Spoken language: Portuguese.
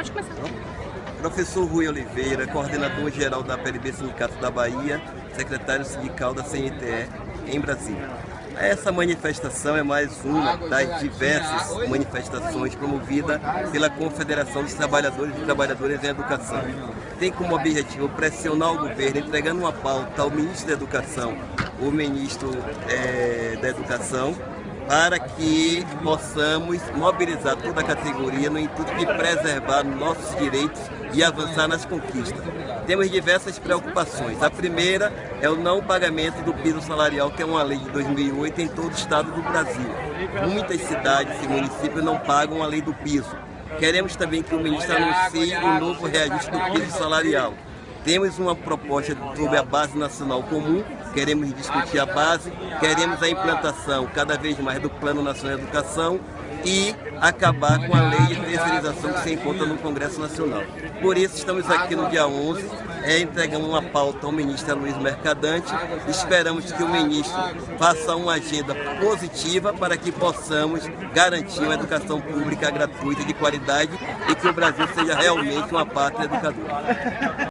Pode começar. Professor Rui Oliveira, coordenador-geral da PLB Sindicato da Bahia, secretário sindical da CNTE em Brasília. Essa manifestação é mais uma das diversas manifestações promovidas pela Confederação dos Trabalhadores e Trabalhadoras em Educação. Tem como objetivo pressionar o governo, entregando uma pauta ao ministro da Educação, o ministro é, da Educação, para que possamos mobilizar toda a categoria no intuito de preservar nossos direitos e avançar nas conquistas. Temos diversas preocupações. A primeira é o não pagamento do piso salarial, que é uma lei de 2008 em todo o estado do Brasil. Muitas cidades e municípios não pagam a lei do piso. Queremos também que o ministro anuncie o um novo reajuste do piso salarial. Temos uma proposta sobre a base nacional comum, queremos discutir a base, queremos a implantação cada vez mais do Plano Nacional de Educação e acabar com a lei de terceirização que se encontra no Congresso Nacional. Por isso estamos aqui no dia 11, é, entregando uma pauta ao ministro Luiz Mercadante. Esperamos que o ministro faça uma agenda positiva para que possamos garantir uma educação pública gratuita de qualidade e que o Brasil seja realmente uma pátria educadora.